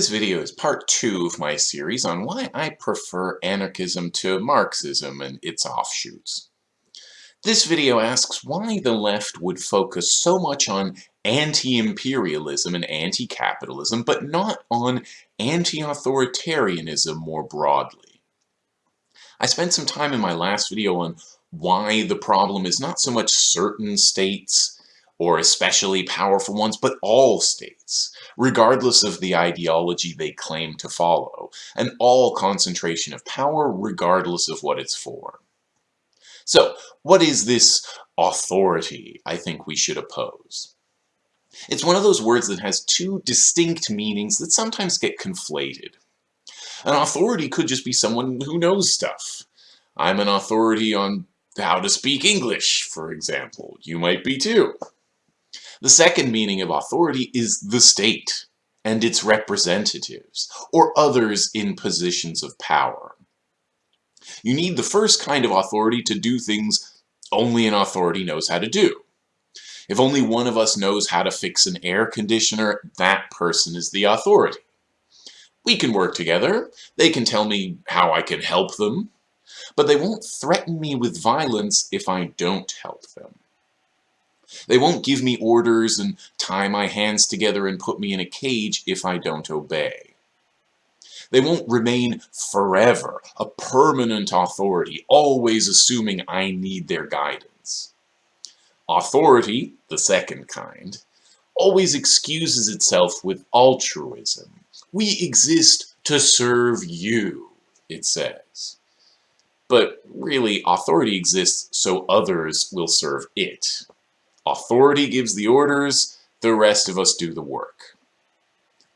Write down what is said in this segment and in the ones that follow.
This video is part two of my series on why I prefer anarchism to Marxism and its offshoots. This video asks why the left would focus so much on anti-imperialism and anti-capitalism, but not on anti-authoritarianism more broadly. I spent some time in my last video on why the problem is not so much certain states or especially powerful ones, but all states, regardless of the ideology they claim to follow, and all concentration of power regardless of what it's for. So, what is this authority I think we should oppose? It's one of those words that has two distinct meanings that sometimes get conflated. An authority could just be someone who knows stuff. I'm an authority on how to speak English, for example. You might be too. The second meaning of authority is the state and its representatives, or others in positions of power. You need the first kind of authority to do things only an authority knows how to do. If only one of us knows how to fix an air conditioner, that person is the authority. We can work together, they can tell me how I can help them, but they won't threaten me with violence if I don't help them. They won't give me orders and tie my hands together and put me in a cage if I don't obey. They won't remain forever, a permanent authority, always assuming I need their guidance. Authority, the second kind, always excuses itself with altruism. We exist to serve you, it says. But really, authority exists so others will serve it. Authority gives the orders, the rest of us do the work.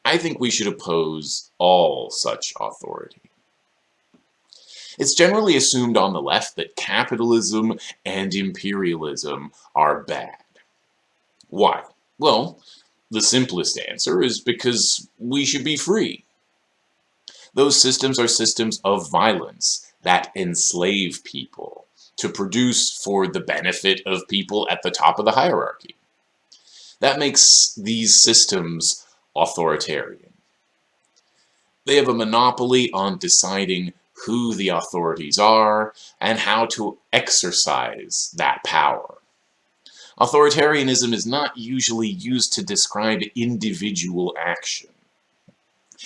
I think we should oppose all such authority. It's generally assumed on the left that capitalism and imperialism are bad. Why? Well, the simplest answer is because we should be free. Those systems are systems of violence that enslave people to produce for the benefit of people at the top of the hierarchy. That makes these systems authoritarian. They have a monopoly on deciding who the authorities are and how to exercise that power. Authoritarianism is not usually used to describe individual action.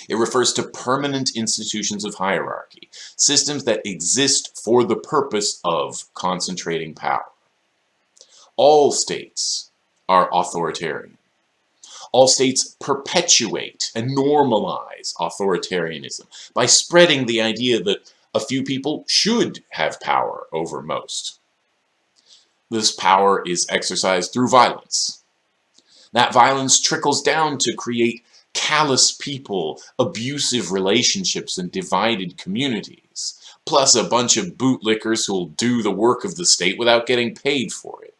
It refers to permanent institutions of hierarchy, systems that exist for the purpose of concentrating power. All states are authoritarian. All states perpetuate and normalize authoritarianism by spreading the idea that a few people should have power over most. This power is exercised through violence. That violence trickles down to create callous people, abusive relationships, and divided communities, plus a bunch of bootlickers who'll do the work of the state without getting paid for it.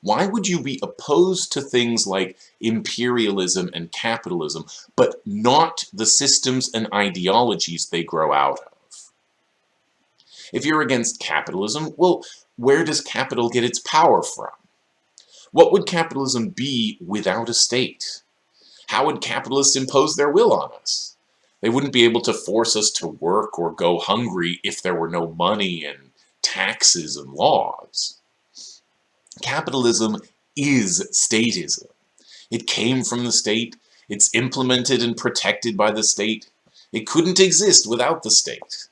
Why would you be opposed to things like imperialism and capitalism, but not the systems and ideologies they grow out of? If you're against capitalism, well, where does capital get its power from? What would capitalism be without a state? How would capitalists impose their will on us? They wouldn't be able to force us to work or go hungry if there were no money and taxes and laws. Capitalism is statism. It came from the state, it's implemented and protected by the state. It couldn't exist without the state.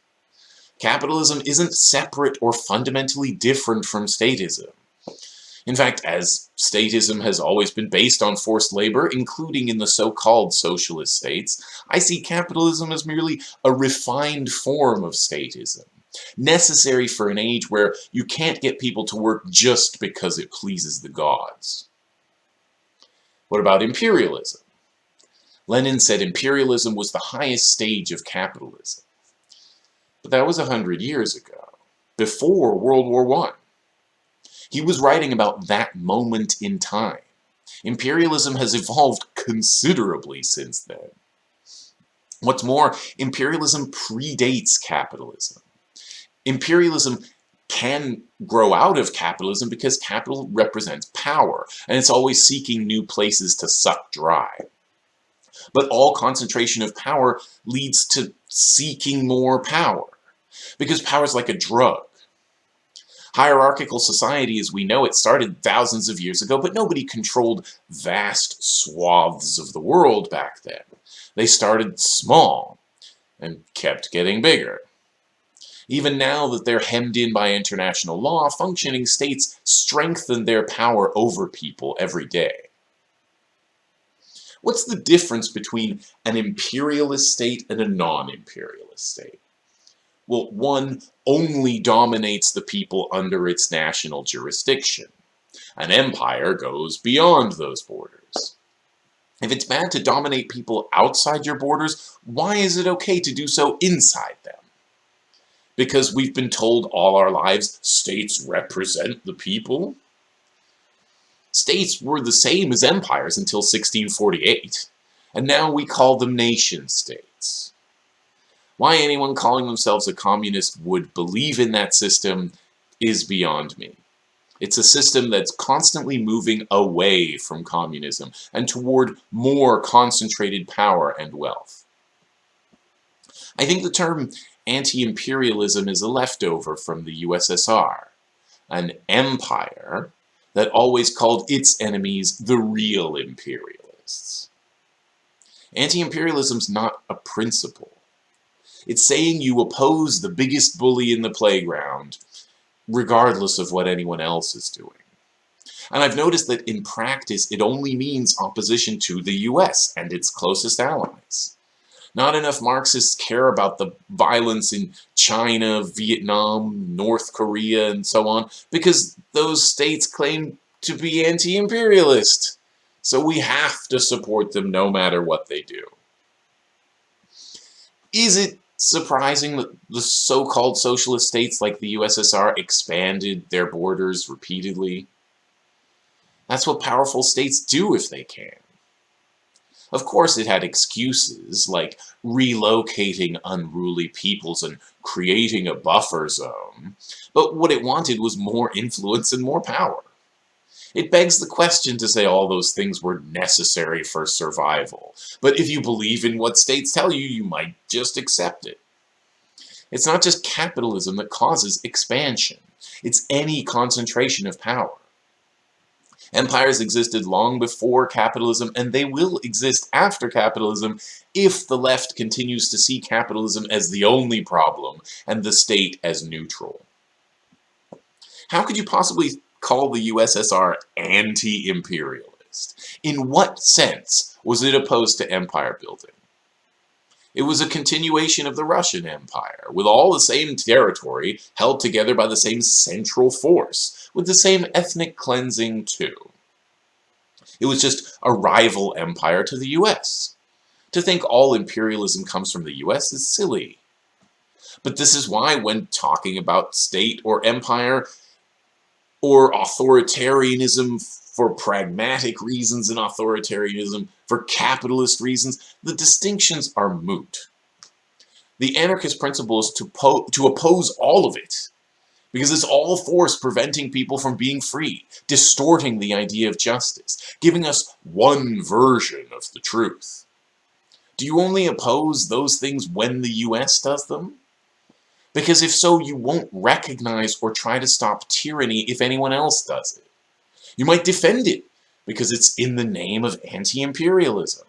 Capitalism isn't separate or fundamentally different from statism. In fact, as statism has always been based on forced labor, including in the so-called socialist states, I see capitalism as merely a refined form of statism, necessary for an age where you can't get people to work just because it pleases the gods. What about imperialism? Lenin said imperialism was the highest stage of capitalism. But that was a hundred years ago, before World War I. He was writing about that moment in time. Imperialism has evolved considerably since then. What's more, imperialism predates capitalism. Imperialism can grow out of capitalism because capital represents power, and it's always seeking new places to suck dry. But all concentration of power leads to seeking more power, because power is like a drug. Hierarchical society as we know it started thousands of years ago, but nobody controlled vast swaths of the world back then. They started small and kept getting bigger. Even now that they're hemmed in by international law, functioning states strengthen their power over people every day. What's the difference between an imperialist state and a non-imperialist state? Well, one only dominates the people under its national jurisdiction. An empire goes beyond those borders. If it's bad to dominate people outside your borders, why is it okay to do so inside them? Because we've been told all our lives states represent the people? States were the same as empires until 1648, and now we call them nation states. Why anyone calling themselves a communist would believe in that system is beyond me. It's a system that's constantly moving away from communism and toward more concentrated power and wealth. I think the term anti-imperialism is a leftover from the USSR. An empire that always called its enemies the real imperialists. Anti-imperialism's not a principle. It's saying you oppose the biggest bully in the playground, regardless of what anyone else is doing. And I've noticed that in practice, it only means opposition to the US and its closest allies. Not enough Marxists care about the violence in China, Vietnam, North Korea, and so on, because those states claim to be anti-imperialist. So we have to support them no matter what they do. Is it surprising that the so-called socialist states like the USSR expanded their borders repeatedly? That's what powerful states do if they can. Of course it had excuses, like relocating unruly peoples and creating a buffer zone, but what it wanted was more influence and more power. It begs the question to say all those things were necessary for survival, but if you believe in what states tell you, you might just accept it. It's not just capitalism that causes expansion. It's any concentration of power. Empires existed long before capitalism, and they will exist after capitalism if the left continues to see capitalism as the only problem and the state as neutral. How could you possibly call the USSR anti-imperialist? In what sense was it opposed to empire building? It was a continuation of the Russian Empire, with all the same territory held together by the same central force, with the same ethnic cleansing too. It was just a rival empire to the US. To think all imperialism comes from the US is silly. But this is why when talking about state or empire, or authoritarianism for pragmatic reasons and authoritarianism for capitalist reasons, the distinctions are moot. The anarchist principle is to, to oppose all of it, because it's all force preventing people from being free, distorting the idea of justice, giving us one version of the truth. Do you only oppose those things when the US does them? Because if so, you won't recognize or try to stop tyranny if anyone else does it. You might defend it because it's in the name of anti-imperialism.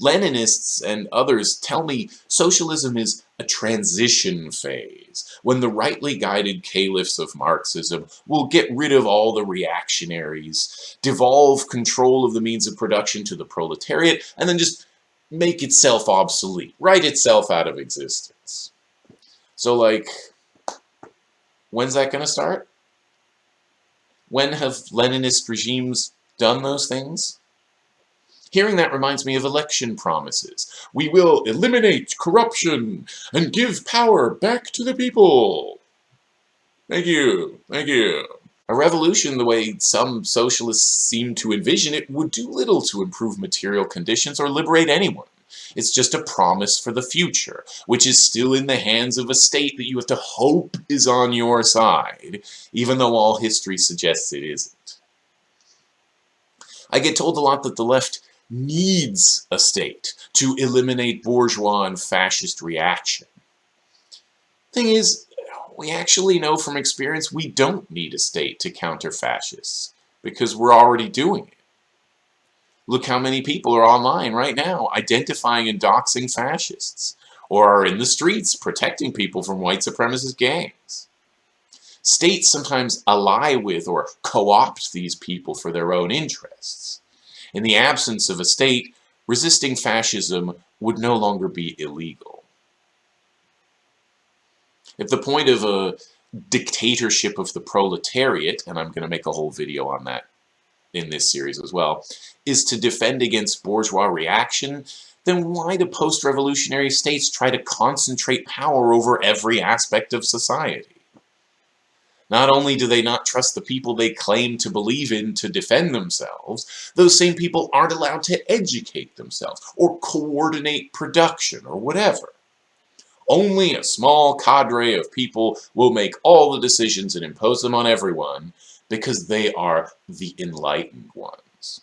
Leninists and others tell me socialism is a transition phase, when the rightly guided caliphs of Marxism will get rid of all the reactionaries, devolve control of the means of production to the proletariat, and then just make itself obsolete, write itself out of existence. So like, when's that going to start? When have Leninist regimes done those things? Hearing that reminds me of election promises. We will eliminate corruption and give power back to the people. Thank you. Thank you. A revolution, the way some socialists seem to envision it, would do little to improve material conditions or liberate anyone. It's just a promise for the future, which is still in the hands of a state that you have to hope is on your side, even though all history suggests it isn't. I get told a lot that the left needs a state to eliminate bourgeois and fascist reaction. Thing is, we actually know from experience we don't need a state to counter fascists because we're already doing it. Look how many people are online right now identifying and doxing fascists or are in the streets protecting people from white supremacist gangs. States sometimes ally with or co-opt these people for their own interests. In the absence of a state, resisting fascism would no longer be illegal. If the point of a dictatorship of the proletariat, and I'm going to make a whole video on that in this series as well, is to defend against bourgeois reaction, then why do post-revolutionary states try to concentrate power over every aspect of society? Not only do they not trust the people they claim to believe in to defend themselves, those same people aren't allowed to educate themselves or coordinate production or whatever. Only a small cadre of people will make all the decisions and impose them on everyone because they are the enlightened ones.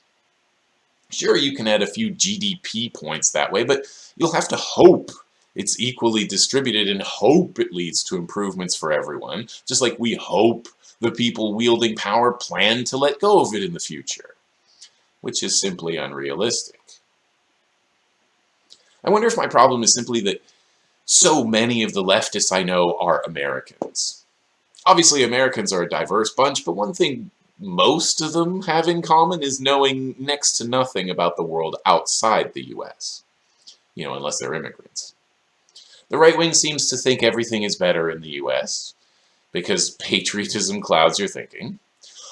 Sure, you can add a few GDP points that way, but you'll have to hope it's equally distributed and hope it leads to improvements for everyone, just like we hope the people wielding power plan to let go of it in the future, which is simply unrealistic. I wonder if my problem is simply that so many of the leftists I know are Americans. Obviously, Americans are a diverse bunch, but one thing most of them have in common is knowing next to nothing about the world outside the US. You know, unless they're immigrants. The right wing seems to think everything is better in the US, because patriotism clouds your thinking,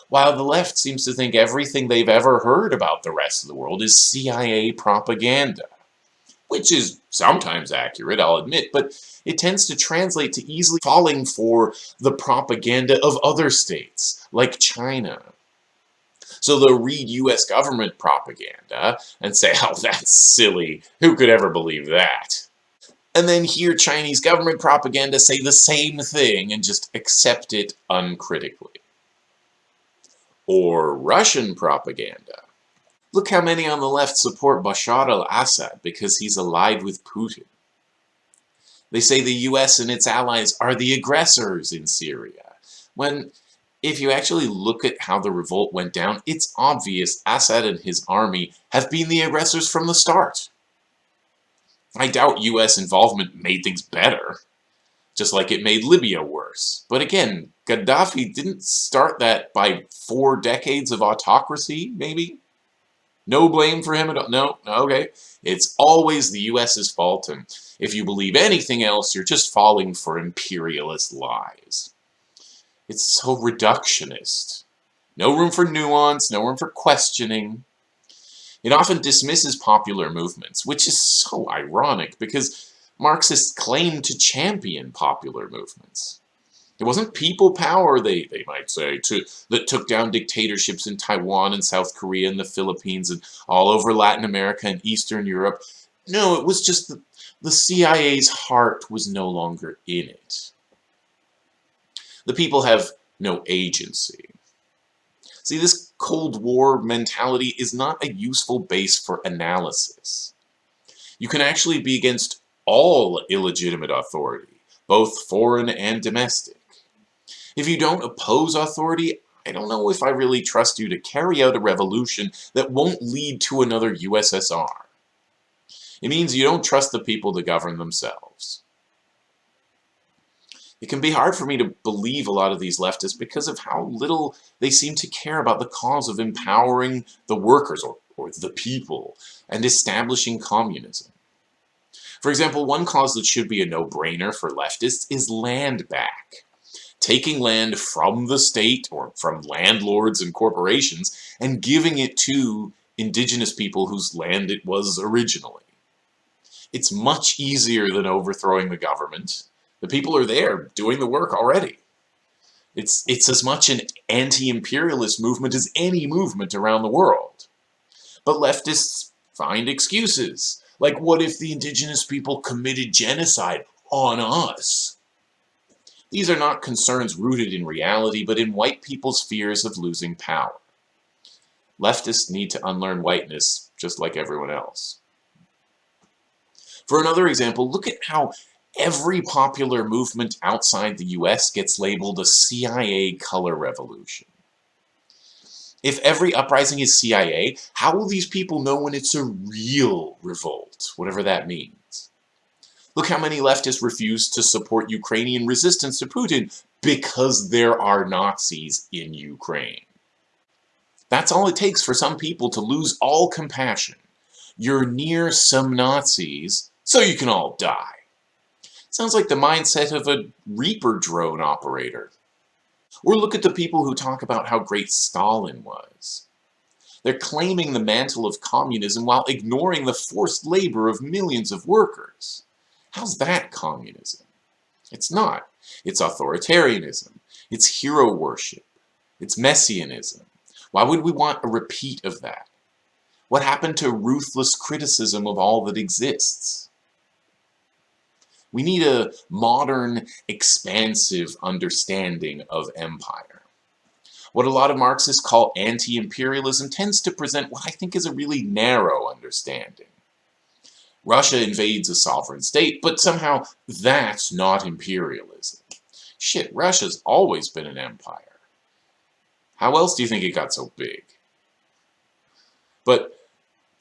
while the left seems to think everything they've ever heard about the rest of the world is CIA propaganda which is sometimes accurate, I'll admit, but it tends to translate to easily falling for the propaganda of other states, like China. So they'll read US government propaganda and say, oh, that's silly. Who could ever believe that? And then hear Chinese government propaganda say the same thing and just accept it uncritically. Or Russian propaganda Look how many on the left support Bashar al-Assad because he's allied with Putin. They say the US and its allies are the aggressors in Syria, when if you actually look at how the revolt went down, it's obvious Assad and his army have been the aggressors from the start. I doubt US involvement made things better, just like it made Libya worse. But again, Gaddafi didn't start that by four decades of autocracy, maybe? No blame for him at all. No, okay. It's always the US's fault, and if you believe anything else, you're just falling for imperialist lies. It's so reductionist. No room for nuance, no room for questioning. It often dismisses popular movements, which is so ironic because Marxists claim to champion popular movements. It wasn't people power, they, they might say, to, that took down dictatorships in Taiwan and South Korea and the Philippines and all over Latin America and Eastern Europe. No, it was just the, the CIA's heart was no longer in it. The people have no agency. See, this Cold War mentality is not a useful base for analysis. You can actually be against all illegitimate authority, both foreign and domestic. If you don't oppose authority, I don't know if I really trust you to carry out a revolution that won't lead to another USSR. It means you don't trust the people to govern themselves. It can be hard for me to believe a lot of these leftists because of how little they seem to care about the cause of empowering the workers, or, or the people, and establishing communism. For example, one cause that should be a no-brainer for leftists is land back taking land from the state or from landlords and corporations and giving it to indigenous people whose land it was originally. It's much easier than overthrowing the government. The people are there doing the work already. It's, it's as much an anti-imperialist movement as any movement around the world. But leftists find excuses. Like, what if the indigenous people committed genocide on us? These are not concerns rooted in reality, but in white people's fears of losing power. Leftists need to unlearn whiteness just like everyone else. For another example, look at how every popular movement outside the US gets labeled a CIA color revolution. If every uprising is CIA, how will these people know when it's a real revolt, whatever that means? Look how many leftists refuse to support Ukrainian resistance to Putin because there are Nazis in Ukraine. That's all it takes for some people to lose all compassion. You're near some Nazis, so you can all die. Sounds like the mindset of a Reaper drone operator. Or look at the people who talk about how great Stalin was. They're claiming the mantle of communism while ignoring the forced labor of millions of workers. How's that communism? It's not. It's authoritarianism. It's hero worship. It's messianism. Why would we want a repeat of that? What happened to ruthless criticism of all that exists? We need a modern, expansive understanding of empire. What a lot of Marxists call anti-imperialism tends to present what I think is a really narrow understanding. Russia invades a sovereign state, but somehow that's not imperialism. Shit, Russia's always been an empire. How else do you think it got so big? But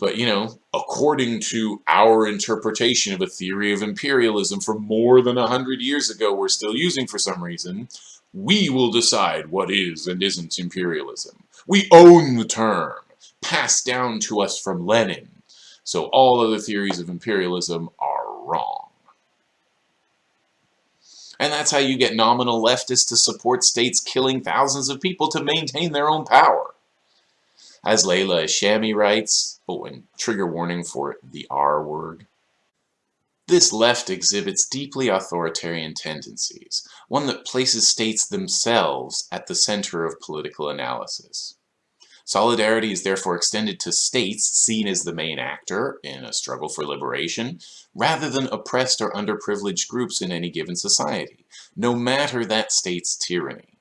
but, you know, according to our interpretation of a theory of imperialism from more than a hundred years ago we're still using for some reason, we will decide what is and isn't imperialism. We own the term, passed down to us from Lenin. So all other theories of imperialism are wrong. And that's how you get nominal leftists to support states killing thousands of people to maintain their own power. As Leila Shami writes, oh, and trigger warning for the R word, this left exhibits deeply authoritarian tendencies, one that places states themselves at the center of political analysis. Solidarity is therefore extended to states seen as the main actor in a struggle for liberation, rather than oppressed or underprivileged groups in any given society, no matter that state's tyranny.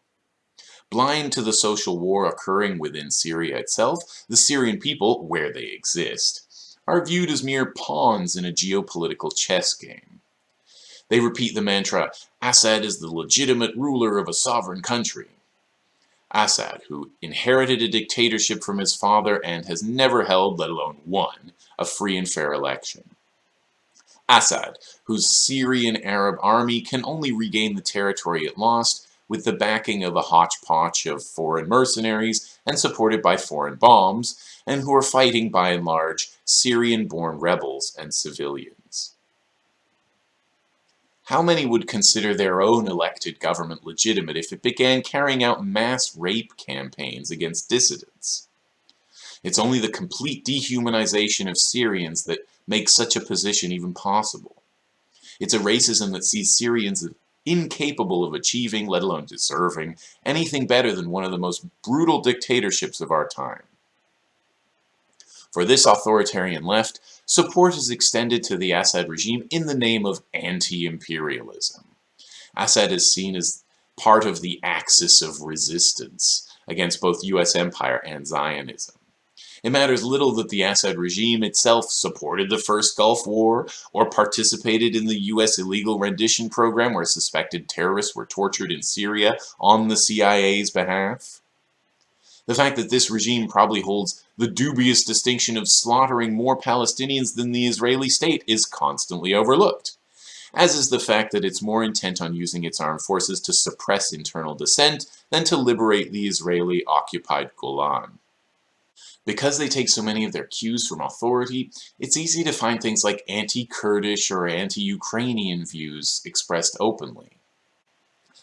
Blind to the social war occurring within Syria itself, the Syrian people, where they exist, are viewed as mere pawns in a geopolitical chess game. They repeat the mantra, Assad is the legitimate ruler of a sovereign country. Assad, who inherited a dictatorship from his father and has never held, let alone won, a free and fair election. Assad, whose Syrian Arab army can only regain the territory it lost with the backing of a hodgepodge of foreign mercenaries and supported by foreign bombs, and who are fighting by and large Syrian-born rebels and civilians. How many would consider their own elected government legitimate if it began carrying out mass rape campaigns against dissidents? It's only the complete dehumanization of Syrians that makes such a position even possible. It's a racism that sees Syrians as incapable of achieving, let alone deserving, anything better than one of the most brutal dictatorships of our time. For this authoritarian left, support is extended to the Assad regime in the name of anti-imperialism. Assad is seen as part of the axis of resistance against both US empire and Zionism. It matters little that the Assad regime itself supported the first Gulf War or participated in the US illegal rendition program where suspected terrorists were tortured in Syria on the CIA's behalf. The fact that this regime probably holds the dubious distinction of slaughtering more Palestinians than the Israeli state is constantly overlooked, as is the fact that it's more intent on using its armed forces to suppress internal dissent than to liberate the Israeli-occupied Golan. Because they take so many of their cues from authority, it's easy to find things like anti-Kurdish or anti-Ukrainian views expressed openly.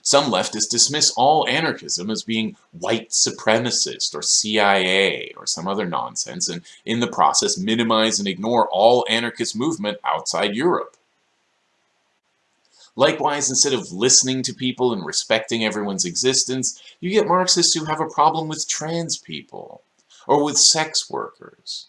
Some leftists dismiss all anarchism as being white supremacist or CIA or some other nonsense and in the process minimize and ignore all anarchist movement outside Europe. Likewise, instead of listening to people and respecting everyone's existence, you get Marxists who have a problem with trans people or with sex workers.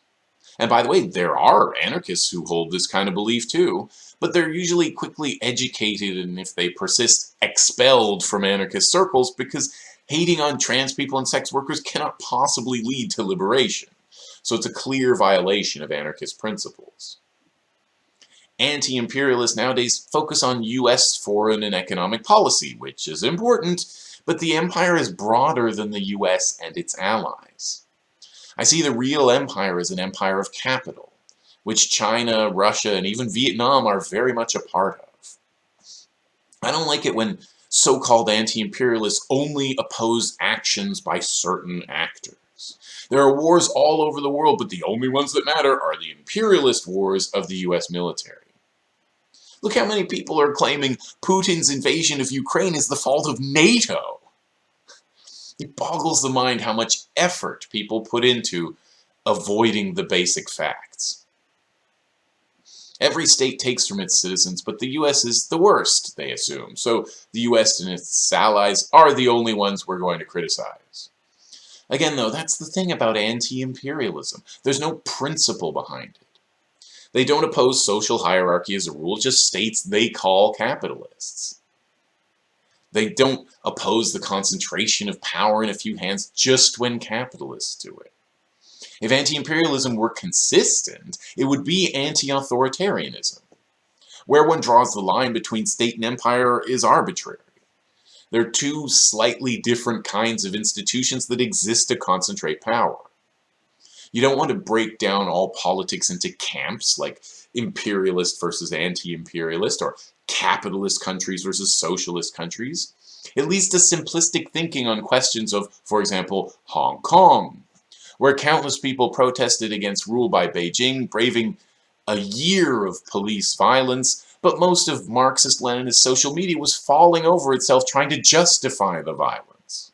And by the way, there are anarchists who hold this kind of belief too, but they're usually quickly educated and if they persist, expelled from anarchist circles because hating on trans people and sex workers cannot possibly lead to liberation. so it's a clear violation of anarchist principles. Anti-imperialists nowadays focus on US foreign and economic policy, which is important, but the empire is broader than the US and its allies. I see the real empire as an empire of capital, which China, Russia, and even Vietnam are very much a part of. I don't like it when so-called anti-imperialists only oppose actions by certain actors. There are wars all over the world, but the only ones that matter are the imperialist wars of the US military. Look how many people are claiming Putin's invasion of Ukraine is the fault of NATO. It boggles the mind how much effort people put into avoiding the basic facts. Every state takes from its citizens, but the US is the worst, they assume. So the US and its allies are the only ones we're going to criticize. Again, though, that's the thing about anti-imperialism. There's no principle behind it. They don't oppose social hierarchy as a rule, just states they call capitalists. They don't oppose the concentration of power in a few hands just when capitalists do it. If anti-imperialism were consistent, it would be anti-authoritarianism. Where one draws the line between state and empire is arbitrary. They're two slightly different kinds of institutions that exist to concentrate power. You don't want to break down all politics into camps like imperialist versus anti-imperialist or capitalist countries versus socialist countries. It leads to simplistic thinking on questions of, for example, Hong Kong, where countless people protested against rule by Beijing, braving a year of police violence, but most of Marxist-Leninist social media was falling over itself trying to justify the violence.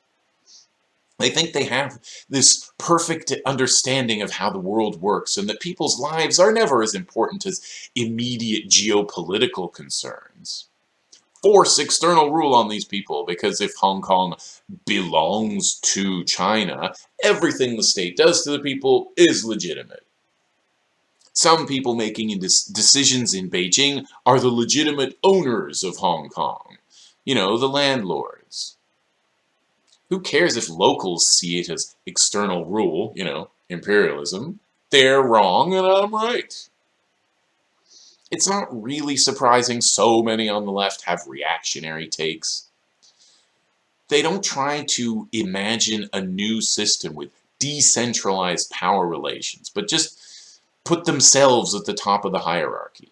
They think they have this perfect understanding of how the world works and that people's lives are never as important as immediate geopolitical concerns. Force external rule on these people because if Hong Kong belongs to China, everything the state does to the people is legitimate. Some people making decisions in Beijing are the legitimate owners of Hong Kong. You know, the landlords. Who cares if locals see it as external rule, you know, imperialism? They're wrong and I'm right. It's not really surprising so many on the left have reactionary takes. They don't try to imagine a new system with decentralized power relations, but just put themselves at the top of the hierarchy.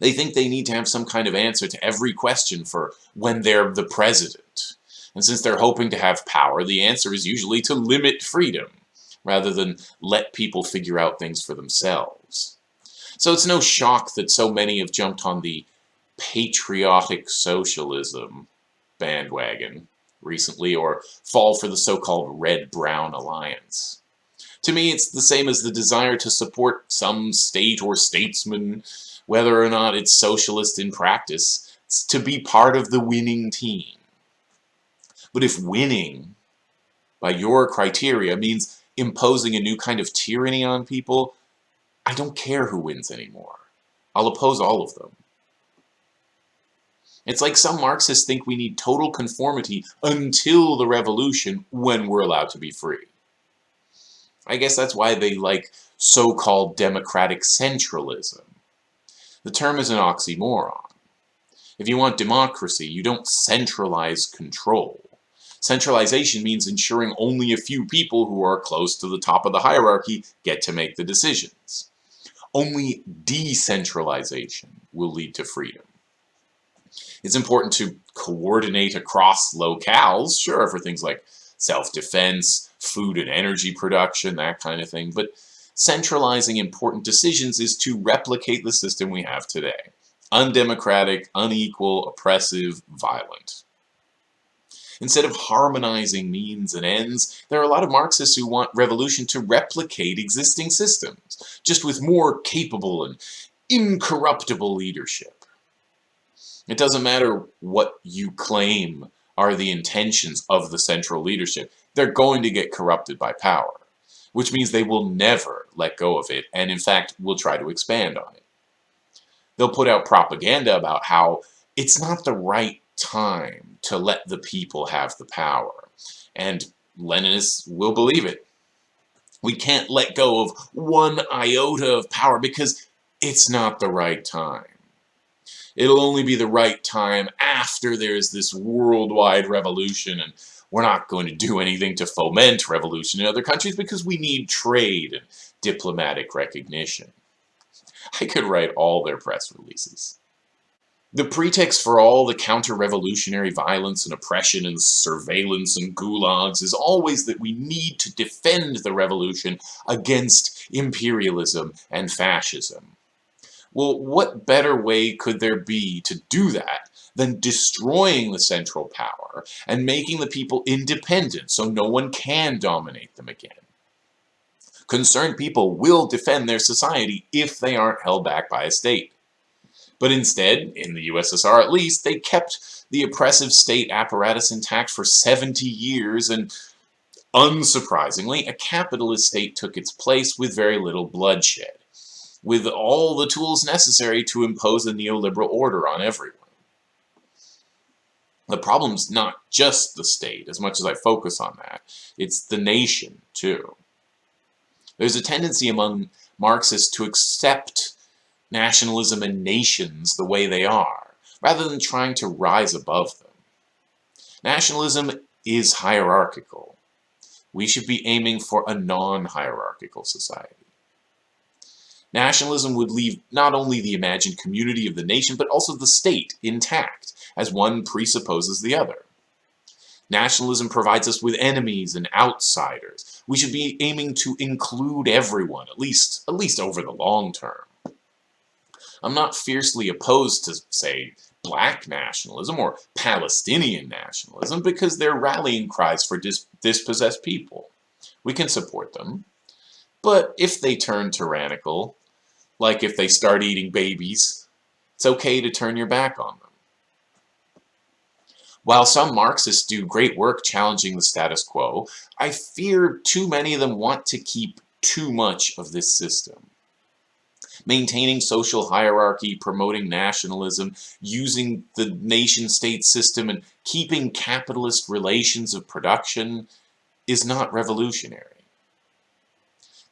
They think they need to have some kind of answer to every question for when they're the president. And since they're hoping to have power, the answer is usually to limit freedom, rather than let people figure out things for themselves. So it's no shock that so many have jumped on the patriotic socialism bandwagon recently, or fall for the so-called Red-Brown Alliance. To me, it's the same as the desire to support some state or statesman, whether or not it's socialist in practice, to be part of the winning team. But if winning, by your criteria, means imposing a new kind of tyranny on people, I don't care who wins anymore. I'll oppose all of them. It's like some Marxists think we need total conformity until the revolution when we're allowed to be free. I guess that's why they like so-called democratic centralism. The term is an oxymoron. If you want democracy, you don't centralize control. Centralization means ensuring only a few people who are close to the top of the hierarchy get to make the decisions. Only decentralization will lead to freedom. It's important to coordinate across locales, sure, for things like self-defense, food and energy production, that kind of thing, but centralizing important decisions is to replicate the system we have today. Undemocratic, unequal, oppressive, violent. Instead of harmonizing means and ends, there are a lot of Marxists who want revolution to replicate existing systems, just with more capable and incorruptible leadership. It doesn't matter what you claim are the intentions of the central leadership, they're going to get corrupted by power, which means they will never let go of it, and in fact will try to expand on it. They'll put out propaganda about how it's not the right time to let the people have the power. And Leninists will believe it. We can't let go of one iota of power because it's not the right time. It'll only be the right time after there's this worldwide revolution and we're not going to do anything to foment revolution in other countries because we need trade and diplomatic recognition. I could write all their press releases. The pretext for all the counter-revolutionary violence and oppression and surveillance and gulags is always that we need to defend the revolution against imperialism and fascism. Well, what better way could there be to do that than destroying the central power and making the people independent so no one can dominate them again? Concerned people will defend their society if they aren't held back by a state. But instead, in the USSR at least, they kept the oppressive state apparatus intact for 70 years and unsurprisingly, a capitalist state took its place with very little bloodshed, with all the tools necessary to impose a neoliberal order on everyone. The problem's not just the state, as much as I focus on that. It's the nation, too. There's a tendency among Marxists to accept nationalism and nations the way they are, rather than trying to rise above them. Nationalism is hierarchical. We should be aiming for a non-hierarchical society. Nationalism would leave not only the imagined community of the nation, but also the state intact, as one presupposes the other. Nationalism provides us with enemies and outsiders. We should be aiming to include everyone, at least, at least over the long term. I'm not fiercely opposed to, say, black nationalism or Palestinian nationalism because they're rallying cries for dis dispossessed people. We can support them. But if they turn tyrannical, like if they start eating babies, it's okay to turn your back on them. While some Marxists do great work challenging the status quo, I fear too many of them want to keep too much of this system maintaining social hierarchy, promoting nationalism, using the nation-state system, and keeping capitalist relations of production is not revolutionary.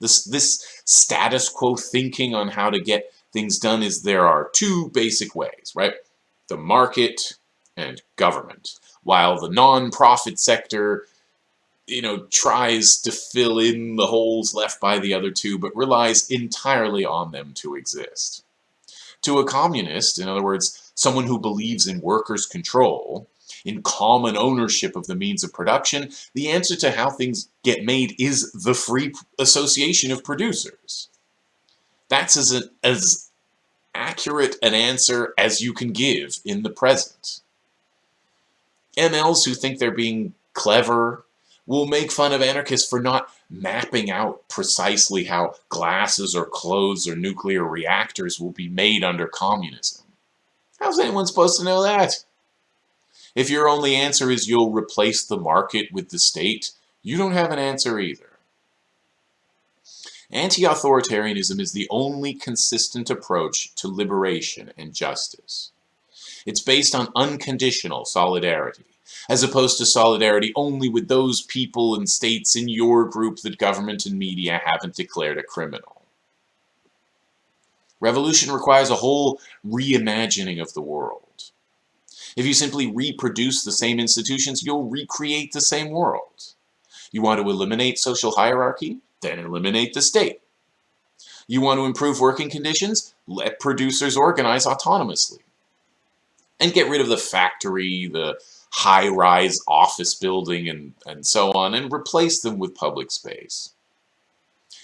This, this status quo thinking on how to get things done is there are two basic ways, right? The market and government. While the non-profit sector you know, tries to fill in the holes left by the other two, but relies entirely on them to exist. To a communist, in other words, someone who believes in workers' control, in common ownership of the means of production, the answer to how things get made is the free association of producers. That's as, an, as accurate an answer as you can give in the present. MLs who think they're being clever will make fun of anarchists for not mapping out precisely how glasses or clothes or nuclear reactors will be made under communism. How's anyone supposed to know that? If your only answer is you'll replace the market with the state, you don't have an answer either. Anti-authoritarianism is the only consistent approach to liberation and justice. It's based on unconditional solidarity as opposed to solidarity only with those people and states in your group that government and media haven't declared a criminal. Revolution requires a whole reimagining of the world. If you simply reproduce the same institutions, you'll recreate the same world. You want to eliminate social hierarchy? Then eliminate the state. You want to improve working conditions? Let producers organize autonomously. And get rid of the factory, the high-rise office building and, and so on, and replace them with public space.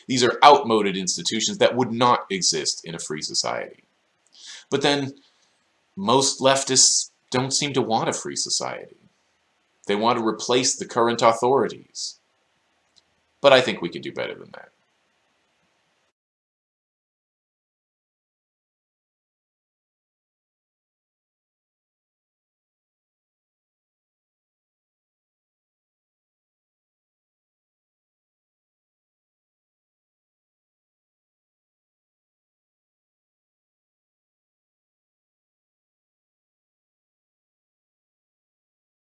These are outmoded institutions that would not exist in a free society. But then, most leftists don't seem to want a free society. They want to replace the current authorities. But I think we can do better than that.